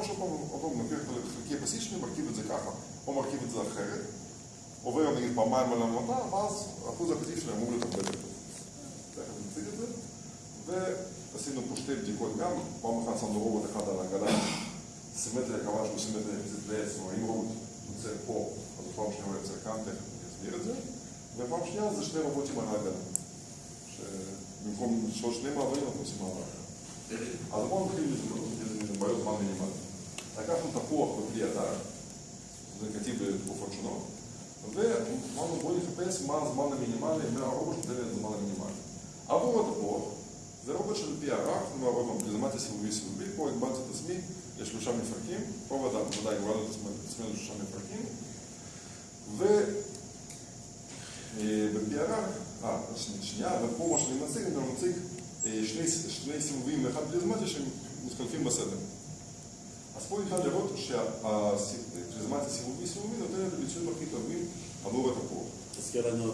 או שעוד פעם לוקח את חלקי הבסיס שלי, מרכיב את זה ככה, או מרכיב את זה אחרת, עובר נגיד פעמיים על המטה, ואז אחוז הקטיף שלי אמור הרבה יותר טוב. תכף נציג את זה. ועשינו פה שתי בדיקות גם, פעם אחת שמנו רובוט אחד על העגלה, סימטריה קבעה שהוא סימטריה יחסית לעץ, כלומר אם רובוט יוצא פה, אז פעם שנייה הוא יוצא כאן, תכף אני את זה. ופעם שנייה זה שני רובוטים על העגלה. שבמקום לשאול שני מעברים אנחנו עושים מעבר. אז בואו נתחיל עם בעיות זמן מינימלי. לקחנו תפוח בכלי הדר, כתיב בתקופות שונות, ואמרנו בואו נחפש מה הזמן המינימלי מהרובוט את הזמן המינימלי. עבור התפוח, זה רובוט של פי ערך, כלומר עוד פעם, פריזמטי סיבובי סיבובי, פה הגבלתי את עצמי לשלושה מפרקים, פה ודאי הגבלנו את עצמנו לשלושה מפרקים, ובפי ערך, אה, שנייה, ופה מה שאני מציג, אני מציג שני סיבובים ואחד פריזמטי שהם מתחלפים בסדר. אז פה ניתן לראות שהפריזמטי סיבובי סיבובי נותן את הביצועים הכי טובים עבור התפוח. תזכיר לנו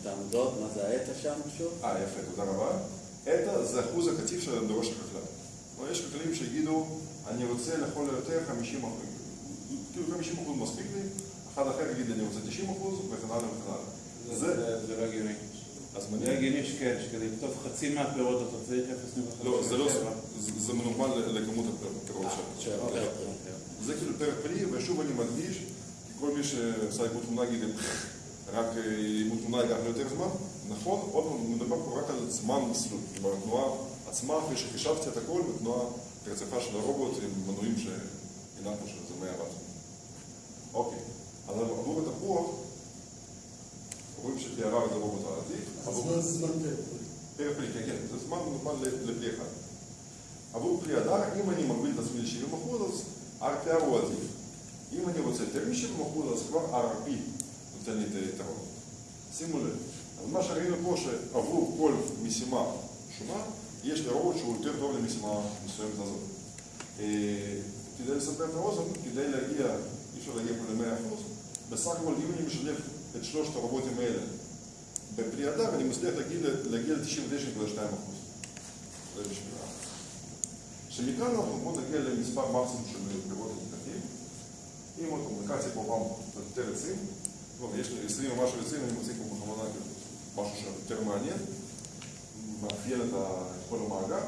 את העמודות, מה זה האטה שם שוב? אה, יפה, תודה רבה. אטה זה אחוז הקטיף של דורש החקלאי. כלומר, יש חקלאים שיגידו, אני רוצה לכל היותר 50 אחוז, כאילו 50 אחוז מספיק לי, אחד אחר יגיד, אני רוצה 90 אחוז, וכן הלאה וכן הלאה. זה לא הגיוני. אז מניע, הגיוני שכן, שכדי לכתוב חצי מהפירות אתה צריך 0.5. לא, זה לא, זה- מנורמל לכמות הפירות שלו. אוקיי. זה כאילו פרק פרי, ושוב אני מדגיש, כל מי שעשה עיבוד תמונה יגיד, רק אה, עיבוד תמונה ייקח לו יותר זמן, נכון, עוד פעם, מדובר פה רק על זמן מסלול, כלומר התנועה עצמה, אחרי שחישבתי את הכל, בתנועה רצפה של הרובוט עם מנועים שהנענו שזה 100 וואט. אוקיי, אז עבור התפוח, רואים שתיארה זה רובוט העתיק, הזמן זמן פרק. פר פרי, כן, כן, זה זמן נורמל לפרי אחד. עבור פרי הדר, אם אני מגביל את עצמי ל-70%, אז RPR הוא עדיף. אם אני רוצה יותר מ-70%, אז כבר RP נותן לי את היתרון. שימו לב, אז מה שראינו פה, שעבור כל משימה שונה, יש לרובוט שהוא יותר טוב למשימה מסוימת הזאת. אה, כדי לספר את האוזן, כדי להגיע, אי אפשר להגיע פה ל-100%, בסך הכל אם אני משלב את שלושת הרובוטים האלה בפרי הדר, אני מצליח להגיע, להגיע ל-99.2%. זה בשביל ה... שמכאן אנחנו בואו נגיע למספר מקסימום של. אם עוד פעם לקחתי פה פעם יותר עצים, טוב, יש לי 20 ומשהו עצים, אני מציג פה בכוונה כאילו משהו שיותר מעניין, מאפיין את כל המאגר,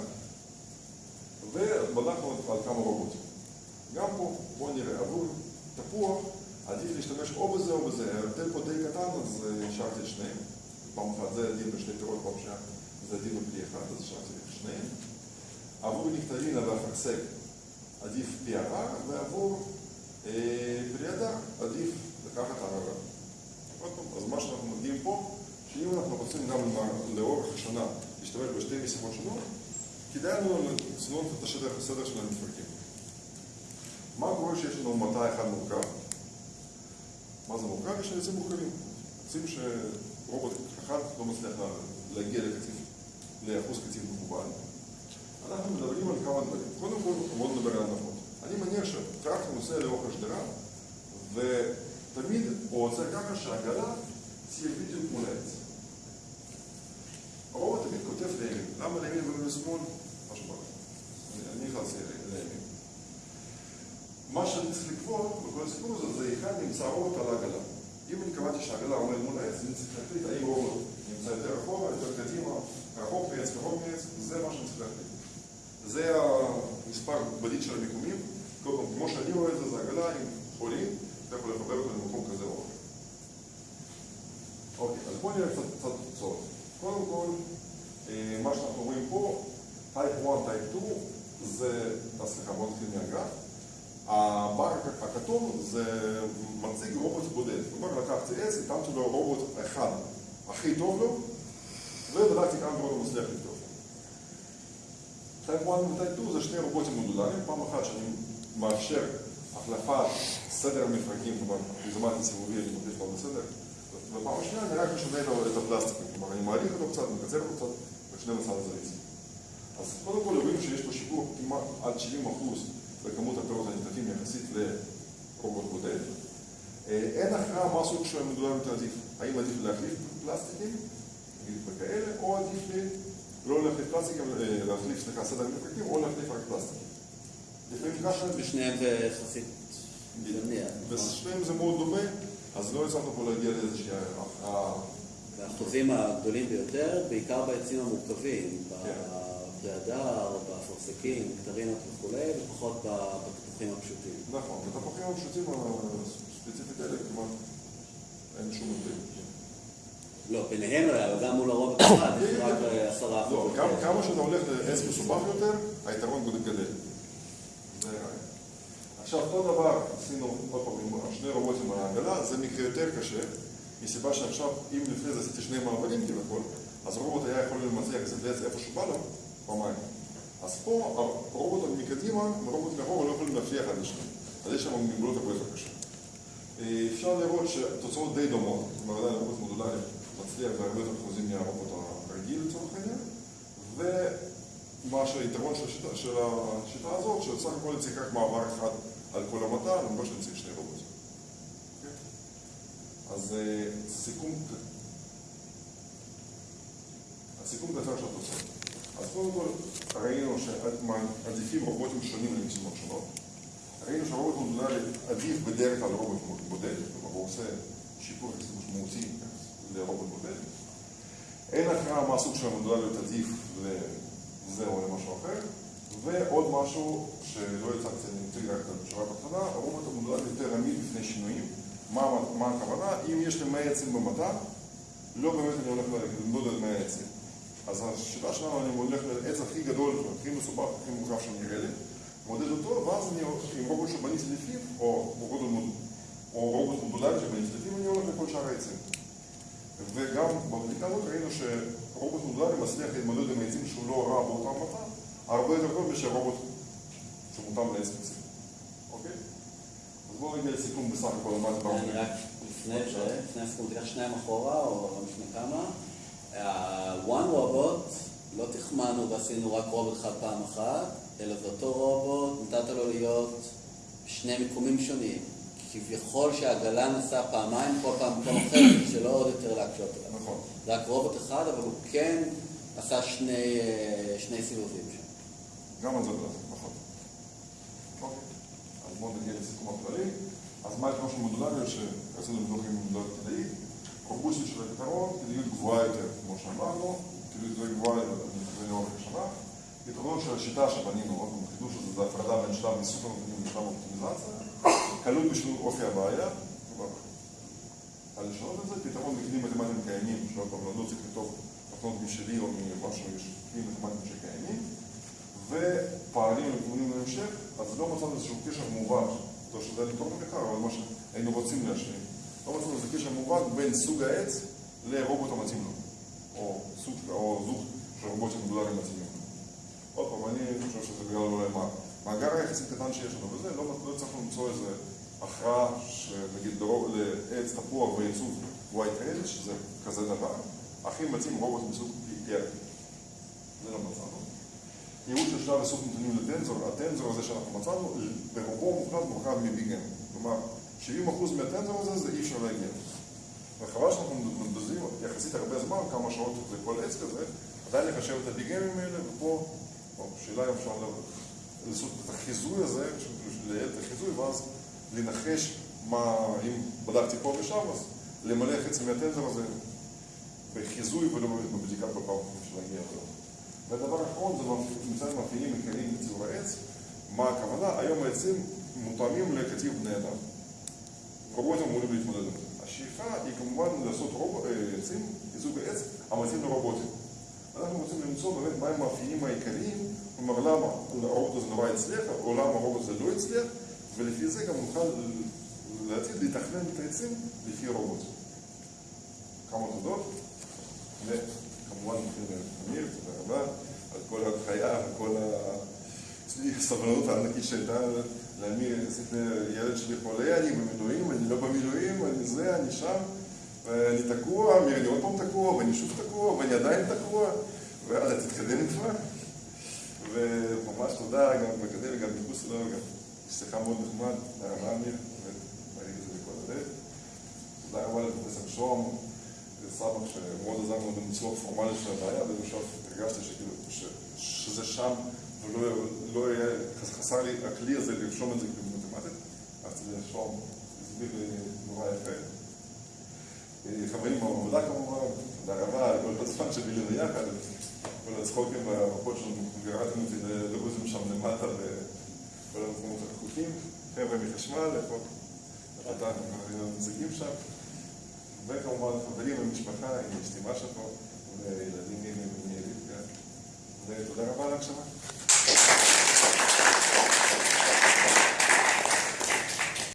ובדקנו על כמה רובוטים. גם פה, בואו נראה, עבור תפוח עדיף להשתמש או בזה או בזה, ההבדל פה די קטן, אז אה, השארתי את שניהם. פעם אחת זה עדיף בשני פירות, פעם שנייה זה עדיף בפרי אחד, אז השארתי את שניהם. עבור נקטרינה ואפרסק עדיף פי הרע, ועבור אה, פרי הדר עדיף לקחת הררה. אז מה שאנחנו מגיעים פה, שאם אנחנו רוצים גם לאורך השנה להשתמש בשתי משימות שונות, כדאי לנו לצנון את הסדר של המפרקים. מה קורה שיש לנו מטע אחד מורכב? מה זה מורכב? יש עצים מורכבים. עצים שרובוט אחד לא מצליח לה- להגיע לקציף, לאחוז קציף מקובל. אנחנו מדברים על כמה דברים. קודם כל, בואו נדבר על הנחות. אני מניח שטרקטור נוסע לאורך השדרה, ותמיד הוא עוצר ככה שהעגלה תהיה בדיוק מול העץ. הרובוט תמיד כותב לימין. למה לימין ולא לשמאל? לך. אני- אני נכנס לימין. מה שאני צריך לקבוע בכל הסיפור הזה, זה היכן נמצא הרובוט על העגלה. אם אני קבעתי שהעגלה עומד מול העץ, אני צריך להחליט האם רובוט נמצא יותר אחורה, יותר קדימה, רחוק מעץ, קרוב מעץ, זה מה שאני צריך להחליט. זה המספר בדיד של המיקומים, כל פעם, כמו שאני רואה את זה, זה עגלה עם חולים, אתה יכול לחבר אותו למקום כזה או אחר. אוקיי, אז בואו נראה קצת תוצאות. קודם כל, אה, מה שאנחנו רואים פה, type 1, type 2, זה, סליחה, בואו נתחיל מהגרף. הבר הכתום זה מציג רובוט בודד. כלומר, לקחתי עץ, התאמתי לו רובוט אחד הכי טוב לו, ובדקתי כמה דברים הוא מצליח לקטוף. טייפ 1 ו type 2 זה שני רובוטים מודולריים, פעם אחת שאני מאפשר החלפת סדר המפרקים, כלומר, פריזמטי סיבובי, אני מחליף אותו בסדר, ופעם שנייה אני רק משנה את הפלסטיקים, כלומר, אני מאריך אותו קצת, מקצר אותו קצת, ו-12 זריז. אז קודם כל רואים שיש פה שיפור כמעט עד 70 אחוז בכמות הפירות הנקטפים יחסית לרובוט בודד. אה, אין הכרעה מה הסוג של המדולר יותר עדיף. האם עדיף להחליף פלסטיקים, נגיד וכאלה, או עדיף לי לא להחליף פלסטיקים, אה, להחליף, סליחה, סדר מפרקים, או להחליף רק פלסטיקים. לפעמים ככה, בשניהם זה יחסית? בשניהם זה מאוד דומה, אז לא הצלחנו פה להגיע לאיזושהי הכרעה. והאחוזים הגדולים ביותר, בעיקר בעצים המורכבים, כן. בפרי הדר, באפרסקים, קטרינות וכולי, ופחות בתפוחים הפשוטים. נכון, בתפוחים הפשוטים הספציפית האלה כמעט אין שום הבדל. לא, ביניהם לא היה, אבל גם מול הרוב אחד, יש רק אה, עשרה אחוז. לא, כמה- שאתה הולך לעץ מסובך יותר, היתרון גדל. זה הרעיון. עכשיו, אותו דבר עשינו עוד פעם עם שני רובוטים על העגלה, זה מקרה יותר קשה, מסיבה שעכשיו, אם לפני זה עשיתי שני מעברים כביכול, אז הרובוט היה יכול למצליח קצת לעץ איפה שבא לו, פעמיים. אז פה הרובוט מקדימה, הרובוט מאחורה לא יכולים להפריח אחד לשני. אז יש שם מגבלות הרבה יותר קשות. אה, אפשר לראות שהתוצאות די דומות, אומרת, עדיין רובוט מודולרי מצליח בהרבה יותר אחוזים מהרובוט הרגיל לצורך העניין, ומה שהיתרון של השיטה, של השיטה הזאת, שסך הכל צריך רק מעבר אחד על כל המטע, למרות שאני צריך שני רובוטים. אוקיי? אז אה, סיכום, הסיכום קצר של התוצאות. אז קודם כל ראינו שעדיפים רובוטים שונים למשימות שונות. ראינו שהרובוט מודולרי עדיף בדרך כלל רובוט בודד, כלומר הוא עושה שיפור יחסית משמעותי לרובוט בודד. אין הכרעה מה הסוג של המודולריות עדיף לזה או למשהו אחר. ועוד משהו שלא הצגתי, אני אציג רק את התשובה בהתחלה, הרובוט המודולרי יותר עמיד בפני שינויים. מה, מה הכוונה? אם יש לי 100 עצים במטע, לא באמת אני הולך למדוד על 100 עצים. אז השיטה שלנו, אני הולך לעץ הכי גדול, הכי מסובך, הכי מורכב שנראה לי, מודד אותו, ואז אני הולך עם רובוט שבניתי לפיו, או רובוט, או רובוט מודולרי שבניתי לפיו, אני הולך לכל שאר העצים. וגם בבדיקה הזאת ראינו שרובוט מודולרי מצליח להתמודד עם העצים שהוא לא רע באותה מטע, הרבה יותר טוב מאשר רובוט שמותאם לעץ ספציפי. אוקיי? אז בואו נגיע לסיכום בסך הכל מה זה, לפני הסיכום, תיקח שניים אחורה, או לא משנה כמה. ה-one robot, לא תחמנו ועשינו רק רובוט אחד פעם אחת, אלא זה אותו רובוט, נתת לו להיות שני מיקומים שונים. כביכול שהעגלה נסעה פעמיים, כל פעם במקום אחר, שלא עוד יותר להקשות עליו. נכון. זה רק רובוט אחד, אבל הוא כן עשה שני, אה, שני סיבובים שם. גם על זה לא נכון. אוקיי. אז בואו נגיע לסיכום הכללי. אז מה היתרון של מודולריות שרצינו לבדוק עם מודולריות כדאית? רובוסטיות של הפתרון, כדאיות גבוהה יותר, שאמרנו, כדאיות יותר גבוהה לאורך השנה. יתרונות של השיטה שבנינו, החידוש הזה זה הפרדה בין שלב איסוף הנתונים לשלב האופטימיזציה, קלות בשביל אופי הבעיה, על לשנות את זה, פתרון בכלים מתמטיים קיימים, שעוד פעם, לא צריך לכתוב תוכנות משלי או ממשהו, יש כלים מתמטיים שקיימים, ופערים לכיוונים להמשך, אז לא מצאנו איזשהו קשר מובהק, לא שזה היה לתרום לכך, אבל מה שהיינו רוצים להשלים. לא מצאנו איזה קשר מובהק בין סוג העץ לרובוט המתאים לו, או סוג, או זוג של רובוטים מודולריים מתאימים. עוד פעם, אני חושב שזה בגלל אולי מה, מאגר היחסית קטן שיש לנו וזה, לא, לא הצלחנו למצוא איזה הכרעה שנגיד לעץ תפוח וייצוב white edge, שזה כזה דבר, הכי מתאים רובוט מסוג PRP. זה לא מצאנו. ייעוד של שלב איסוף נתונים לטנזור, הטנזור הזה שאנחנו מצאנו, ברובו מוחלט מורכב מביגן. כלומר, 70% מהטנזור הזה זה אי אפשר להגיע. וחבל שאנחנו מבזבזים יחסית הרבה זמן, כמה שעות לכל עץ כזה, עדיין לחשב את הביגנים האלה, ופה, שאלה אם אפשר לעשות את החיזוי הזה, לייעל את החיזוי, ואז לנחש מה, אם בדקתי פה ושם, אז למלא חצי מהטנזור הזה בחיזוי ולא בבדיקה כל פעם להגיע אליו. והדבר האחרון זה מצד מאפיינים עיקריים לציור העץ. מה הכוונה? היום העצים מותאמים לקטיף בני אדם. רובוטים אמורים להתמודד עם זה. השאיפה היא כמובן לעשות רוב... אה, עצים, ייצוג העץ, המתאים לרובוטים. אנחנו רוצים למצוא באמת מהם המאפיינים העיקריים, כלומר למה הרובוט הזה נורא הצליח, או למה הרובוט הזה לא הצליח, ולפי זה גם נוכל לעתיד לתכנן את העצים לפי רובוט. כמה תודות. וכמובן לאמיר, תודה רבה, על כל ההנחיה וכל הסבלנות הענקית שהייתה לאמיר, לילד שלי חולה, אני במילואים, לא אני שם, ואני תקוע, אמיר, אני עוד פעם תקוע, ואני שוב תקוע, ואני עדיין תקוע, ויאללה, תתקדם כבר. וממש תודה גם בקדם וגם מחוץ לו, גם שיחה מאוד נחמד, תודה רבה אמיר, באמת, ראיתי את זה בכל הלב. תודה רבה לפרופסור שום. סבא שמאוד עזר לנו בניצוח פורמלי של הבעיה, ובסוף הרגשתי שכאילו, שזה שם ולא לא היה, חסר לי הכלי הזה לרשום את זה במתמטית, אז זה לרשום, הסביר לי נורא יפה. חברים מהעבודה כמובן, תודה רבה על כל הזמן שבילינו יחד, כל הצחוקים והמפות שלנו, גרדנו אותי לדרוזים שם למטה וכל המקומות הרחוקים, חבר'ה מחשמל, איפה אתה, הנציגים שם, וכמובן חברים ומשפחה, עם אשתי משה פה, וילדים מימי ומילי, ותודה רבה על ההקשבה.